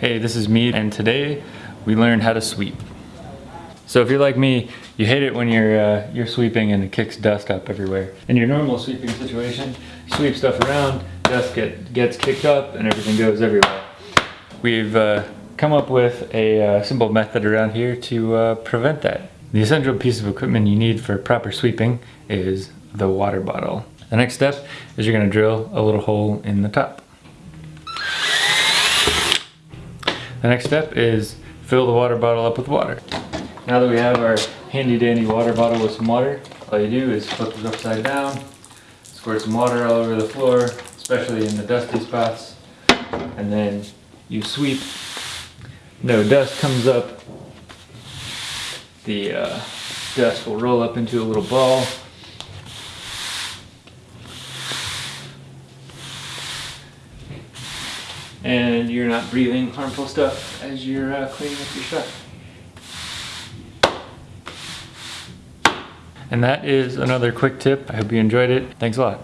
Hey, this is me, and today we learned how to sweep. So if you're like me, you hate it when you're uh, you're sweeping and it kicks dust up everywhere. In your normal sweeping situation, sweep stuff around, dust get, gets kicked up, and everything goes everywhere. We've uh, come up with a uh, simple method around here to uh, prevent that. The essential piece of equipment you need for proper sweeping is the water bottle. The next step is you're gonna drill a little hole in the top. The next step is fill the water bottle up with water. Now that we have our handy dandy water bottle with some water, all you do is flip it upside down, squirt some water all over the floor, especially in the dusty spots, and then you sweep. No dust comes up. The uh, dust will roll up into a little ball. And you're not breathing harmful stuff as you're uh, cleaning up your stuff. And that is another quick tip. I hope you enjoyed it. Thanks a lot.